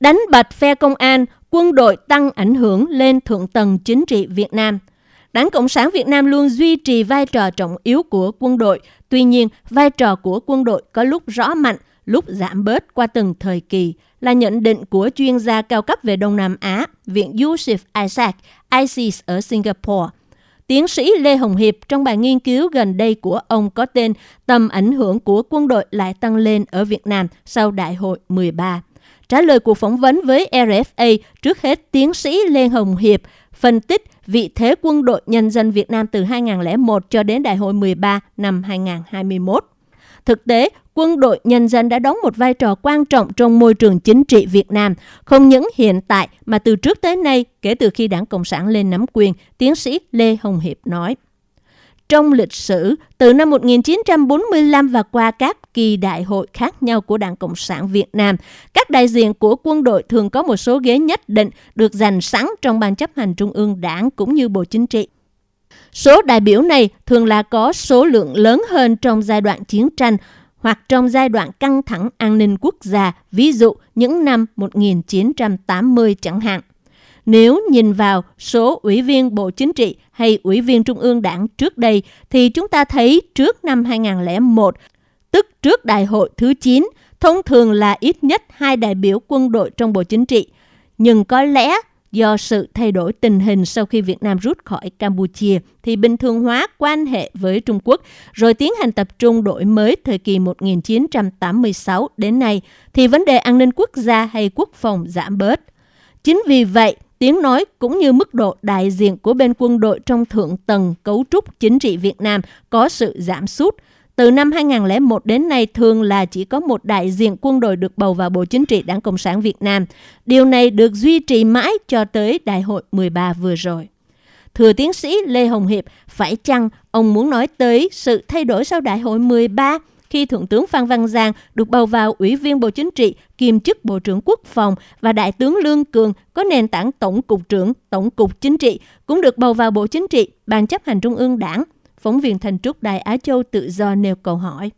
Đánh bật phe công an, quân đội tăng ảnh hưởng lên thượng tầng chính trị Việt Nam. Đảng Cộng sản Việt Nam luôn duy trì vai trò trọng yếu của quân đội. Tuy nhiên, vai trò của quân đội có lúc rõ mạnh, lúc giảm bớt qua từng thời kỳ, là nhận định của chuyên gia cao cấp về Đông Nam Á, Viện Yusuf Isaac, ISIS ở Singapore. Tiến sĩ Lê Hồng Hiệp trong bài nghiên cứu gần đây của ông có tên Tầm ảnh hưởng của quân đội lại tăng lên ở Việt Nam sau Đại hội 13. Trả lời cuộc phỏng vấn với RFA, trước hết tiến sĩ Lê Hồng Hiệp phân tích vị thế quân đội nhân dân Việt Nam từ 2001 cho đến Đại hội 13 năm 2021. Thực tế, quân đội nhân dân đã đóng một vai trò quan trọng trong môi trường chính trị Việt Nam, không những hiện tại mà từ trước tới nay kể từ khi Đảng Cộng sản lên nắm quyền, tiến sĩ Lê Hồng Hiệp nói. Trong lịch sử, từ năm 1945 và qua các kỳ đại hội khác nhau của Đảng Cộng sản Việt Nam, các đại diện của quân đội thường có một số ghế nhất định được dành sẵn trong Ban chấp hành Trung ương Đảng cũng như Bộ Chính trị. Số đại biểu này thường là có số lượng lớn hơn trong giai đoạn chiến tranh hoặc trong giai đoạn căng thẳng an ninh quốc gia, ví dụ những năm 1980 chẳng hạn. Nếu nhìn vào số ủy viên Bộ Chính trị hay ủy viên Trung ương Đảng trước đây, thì chúng ta thấy trước năm 2001, tức trước đại hội thứ 9, thông thường là ít nhất hai đại biểu quân đội trong Bộ Chính trị. Nhưng có lẽ do sự thay đổi tình hình sau khi Việt Nam rút khỏi Campuchia thì bình thường hóa quan hệ với Trung Quốc rồi tiến hành tập trung đổi mới thời kỳ 1986 đến nay thì vấn đề an ninh quốc gia hay quốc phòng giảm bớt. Chính vì vậy, tiếng nói cũng như mức độ đại diện của bên quân đội trong thượng tầng cấu trúc chính trị Việt Nam có sự giảm sút. Từ năm 2001 đến nay thường là chỉ có một đại diện quân đội được bầu vào Bộ Chính trị Đảng Cộng sản Việt Nam. Điều này được duy trì mãi cho tới Đại hội 13 vừa rồi. Thưa tiến sĩ Lê Hồng Hiệp, phải chăng ông muốn nói tới sự thay đổi sau Đại hội 13 khi Thượng tướng Phan Văn Giang được bầu vào Ủy viên Bộ Chính trị, kiêm chức Bộ trưởng Quốc phòng và Đại tướng Lương Cường có nền tảng Tổng cục trưởng, Tổng cục Chính trị cũng được bầu vào Bộ Chính trị, Ban chấp hành Trung ương Đảng. Phóng viên Thành Trúc Đài Á Châu tự do nêu câu hỏi.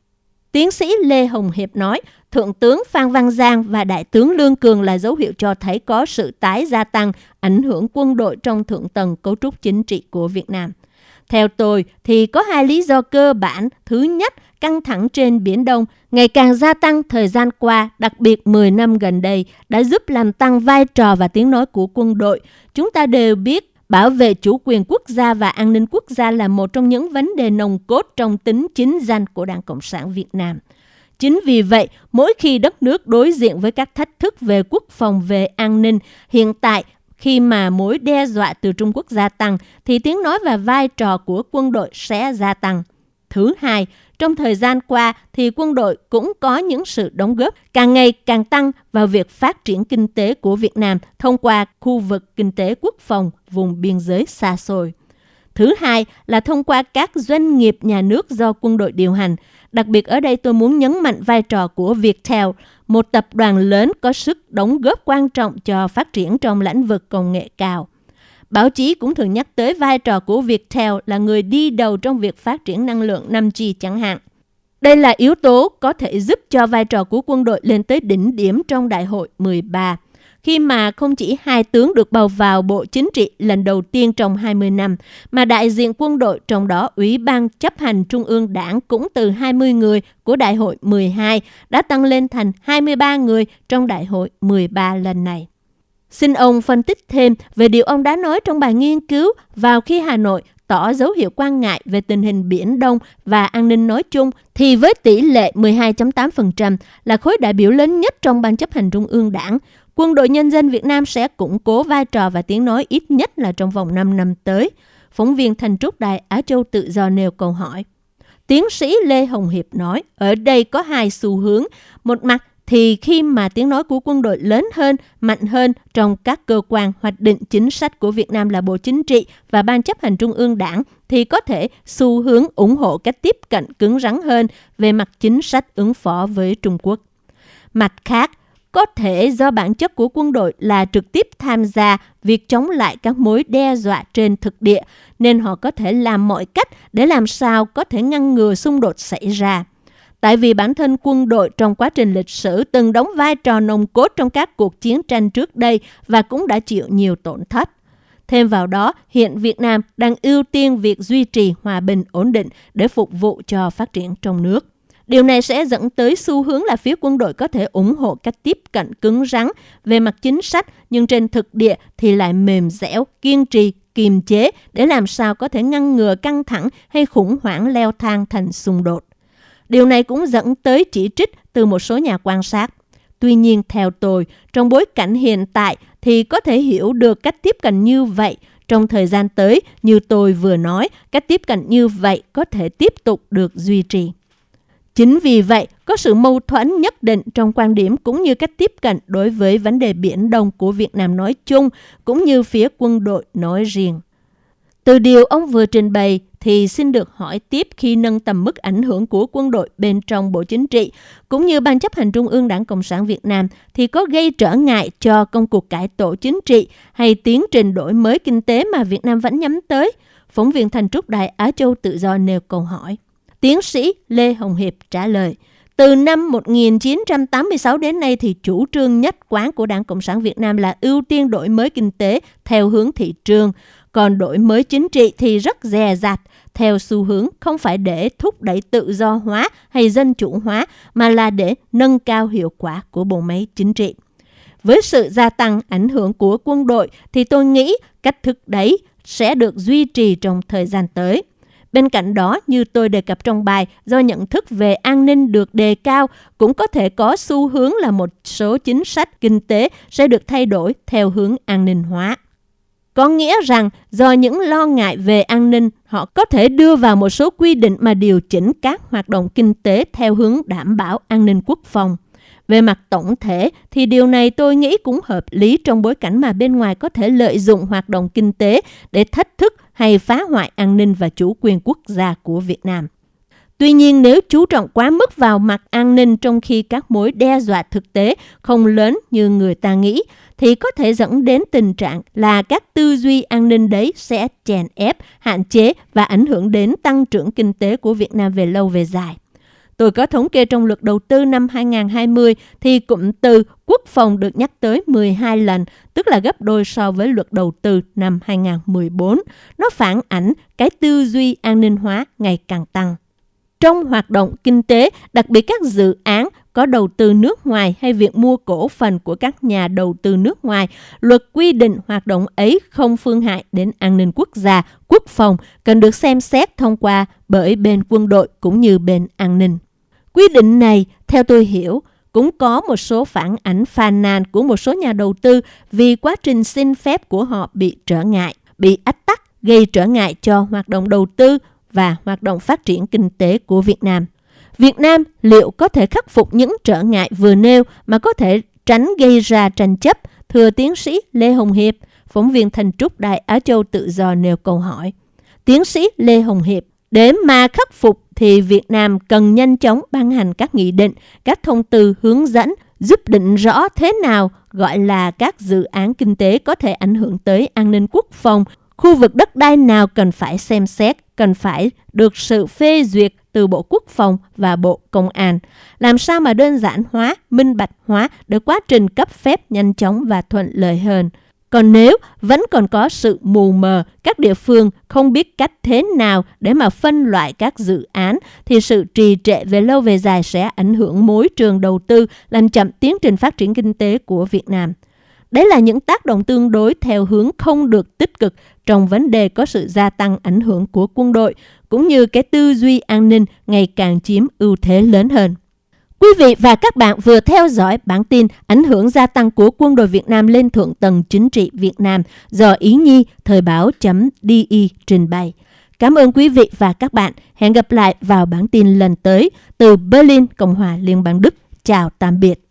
Tiến sĩ Lê Hồng Hiệp nói, Thượng tướng Phan Văn Giang và Đại tướng Lương Cường là dấu hiệu cho thấy có sự tái gia tăng ảnh hưởng quân đội trong thượng tầng cấu trúc chính trị của Việt Nam. Theo tôi thì có hai lý do cơ bản. Thứ nhất, căng thẳng trên Biển Đông ngày càng gia tăng thời gian qua, đặc biệt 10 năm gần đây, đã giúp làm tăng vai trò và tiếng nói của quân đội. Chúng ta đều biết bảo vệ chủ quyền quốc gia và an ninh quốc gia là một trong những vấn đề nồng cốt trong tính chính danh của Đảng Cộng sản Việt Nam. Chính vì vậy, mỗi khi đất nước đối diện với các thách thức về quốc phòng, về an ninh, hiện tại khi mà mối đe dọa từ Trung Quốc gia tăng, thì tiếng nói và vai trò của quân đội sẽ gia tăng. Thứ hai, trong thời gian qua thì quân đội cũng có những sự đóng góp càng ngày càng tăng vào việc phát triển kinh tế của Việt Nam thông qua khu vực kinh tế quốc phòng vùng biên giới xa xôi. Thứ hai là thông qua các doanh nghiệp nhà nước do quân đội điều hành. Đặc biệt ở đây tôi muốn nhấn mạnh vai trò của Viettel, một tập đoàn lớn có sức đóng góp quan trọng cho phát triển trong lĩnh vực công nghệ cao. Báo chí cũng thường nhắc tới vai trò của Viettel là người đi đầu trong việc phát triển năng lượng 5G chẳng hạn. Đây là yếu tố có thể giúp cho vai trò của quân đội lên tới đỉnh điểm trong đại hội 13, khi mà không chỉ hai tướng được bầu vào Bộ Chính trị lần đầu tiên trong 20 năm, mà đại diện quân đội trong đó Ủy ban chấp hành Trung ương Đảng cũng từ 20 người của đại hội 12 đã tăng lên thành 23 người trong đại hội 13 lần này. Xin ông phân tích thêm về điều ông đã nói trong bài nghiên cứu vào khi Hà Nội tỏ dấu hiệu quan ngại về tình hình Biển Đông và an ninh nói chung, thì với tỷ lệ 12.8% là khối đại biểu lớn nhất trong Ban chấp hành Trung ương Đảng, Quân đội Nhân dân Việt Nam sẽ củng cố vai trò và tiếng nói ít nhất là trong vòng 5 năm tới. Phóng viên Thành Trúc Đài Á Châu tự do nêu câu hỏi. Tiến sĩ Lê Hồng Hiệp nói, ở đây có hai xu hướng. Một mặt thì khi mà tiếng nói của quân đội lớn hơn, mạnh hơn trong các cơ quan hoạch định chính sách của Việt Nam là Bộ Chính trị và Ban chấp hành Trung ương Đảng, thì có thể xu hướng ủng hộ cách tiếp cận cứng rắn hơn về mặt chính sách ứng phó với Trung Quốc. Mặt khác, có thể do bản chất của quân đội là trực tiếp tham gia việc chống lại các mối đe dọa trên thực địa, nên họ có thể làm mọi cách để làm sao có thể ngăn ngừa xung đột xảy ra tại vì bản thân quân đội trong quá trình lịch sử từng đóng vai trò nồng cốt trong các cuộc chiến tranh trước đây và cũng đã chịu nhiều tổn thất. Thêm vào đó, hiện Việt Nam đang ưu tiên việc duy trì hòa bình ổn định để phục vụ cho phát triển trong nước. Điều này sẽ dẫn tới xu hướng là phía quân đội có thể ủng hộ cách tiếp cận cứng rắn về mặt chính sách, nhưng trên thực địa thì lại mềm dẻo, kiên trì, kiềm chế để làm sao có thể ngăn ngừa căng thẳng hay khủng hoảng leo thang thành xung đột. Điều này cũng dẫn tới chỉ trích từ một số nhà quan sát. Tuy nhiên, theo tôi, trong bối cảnh hiện tại thì có thể hiểu được cách tiếp cận như vậy trong thời gian tới, như tôi vừa nói, cách tiếp cận như vậy có thể tiếp tục được duy trì. Chính vì vậy, có sự mâu thuẫn nhất định trong quan điểm cũng như cách tiếp cận đối với vấn đề Biển Đông của Việt Nam nói chung, cũng như phía quân đội nói riêng. Từ điều ông vừa trình bày thì xin được hỏi tiếp khi nâng tầm mức ảnh hưởng của quân đội bên trong Bộ Chính trị, cũng như Ban chấp hành Trung ương Đảng Cộng sản Việt Nam thì có gây trở ngại cho công cuộc cải tổ chính trị hay tiến trình đổi mới kinh tế mà Việt Nam vẫn nhắm tới? Phóng viên Thành Trúc Đài Á Châu Tự Do nêu câu hỏi. Tiến sĩ Lê Hồng Hiệp trả lời, từ năm 1986 đến nay thì chủ trương nhất quán của Đảng Cộng sản Việt Nam là ưu tiên đổi mới kinh tế theo hướng thị trường, còn đổi mới chính trị thì rất dè dặt, theo xu hướng không phải để thúc đẩy tự do hóa hay dân chủ hóa, mà là để nâng cao hiệu quả của bộ máy chính trị. Với sự gia tăng ảnh hưởng của quân đội thì tôi nghĩ cách thức đấy sẽ được duy trì trong thời gian tới. Bên cạnh đó, như tôi đề cập trong bài, do nhận thức về an ninh được đề cao, cũng có thể có xu hướng là một số chính sách kinh tế sẽ được thay đổi theo hướng an ninh hóa. Có nghĩa rằng do những lo ngại về an ninh, họ có thể đưa vào một số quy định mà điều chỉnh các hoạt động kinh tế theo hướng đảm bảo an ninh quốc phòng. Về mặt tổng thể thì điều này tôi nghĩ cũng hợp lý trong bối cảnh mà bên ngoài có thể lợi dụng hoạt động kinh tế để thách thức hay phá hoại an ninh và chủ quyền quốc gia của Việt Nam. Tuy nhiên nếu chú trọng quá mức vào mặt an ninh trong khi các mối đe dọa thực tế không lớn như người ta nghĩ, thì có thể dẫn đến tình trạng là các tư duy an ninh đấy sẽ chèn ép, hạn chế và ảnh hưởng đến tăng trưởng kinh tế của Việt Nam về lâu về dài. Tôi có thống kê trong luật đầu tư năm 2020 thì cụm từ quốc phòng được nhắc tới 12 lần, tức là gấp đôi so với luật đầu tư năm 2014. Nó phản ảnh cái tư duy an ninh hóa ngày càng tăng. Trong hoạt động kinh tế, đặc biệt các dự án có đầu tư nước ngoài hay việc mua cổ phần của các nhà đầu tư nước ngoài, luật quy định hoạt động ấy không phương hại đến an ninh quốc gia, quốc phòng cần được xem xét thông qua bởi bên quân đội cũng như bên an ninh. Quy định này, theo tôi hiểu, cũng có một số phản ảnh phàn nàn của một số nhà đầu tư vì quá trình xin phép của họ bị trở ngại, bị ách tắc, gây trở ngại cho hoạt động đầu tư và hoạt động phát triển kinh tế của Việt Nam. Việt Nam liệu có thể khắc phục những trở ngại vừa nêu mà có thể tránh gây ra tranh chấp? Thưa tiến sĩ Lê Hồng Hiệp, phóng viên Thành Trúc Đại Á Châu Tự Do nêu câu hỏi. Tiến sĩ Lê Hồng Hiệp, để mà khắc phục thì Việt Nam cần nhanh chóng ban hành các nghị định, các thông tư hướng dẫn giúp định rõ thế nào gọi là các dự án kinh tế có thể ảnh hưởng tới an ninh quốc phòng, khu vực đất đai nào cần phải xem xét, cần phải được sự phê duyệt từ Bộ Quốc phòng và Bộ Công an. Làm sao mà đơn giản hóa, minh bạch hóa để quá trình cấp phép nhanh chóng và thuận lợi hơn. Còn nếu vẫn còn có sự mù mờ, các địa phương không biết cách thế nào để mà phân loại các dự án, thì sự trì trệ về lâu về dài sẽ ảnh hưởng môi trường đầu tư, làm chậm tiến trình phát triển kinh tế của Việt Nam. Đấy là những tác động tương đối theo hướng không được tích cực trong vấn đề có sự gia tăng ảnh hưởng của quân đội, cũng như cái tư duy an ninh ngày càng chiếm ưu thế lớn hơn. Quý vị và các bạn vừa theo dõi bản tin ảnh hưởng gia tăng của quân đội Việt Nam lên thượng tầng chính trị Việt Nam do Ý Nhi Thời báo.di trình bày. Cảm ơn quý vị và các bạn. Hẹn gặp lại vào bản tin lần tới từ Berlin, Cộng hòa Liên bang Đức. Chào tạm biệt.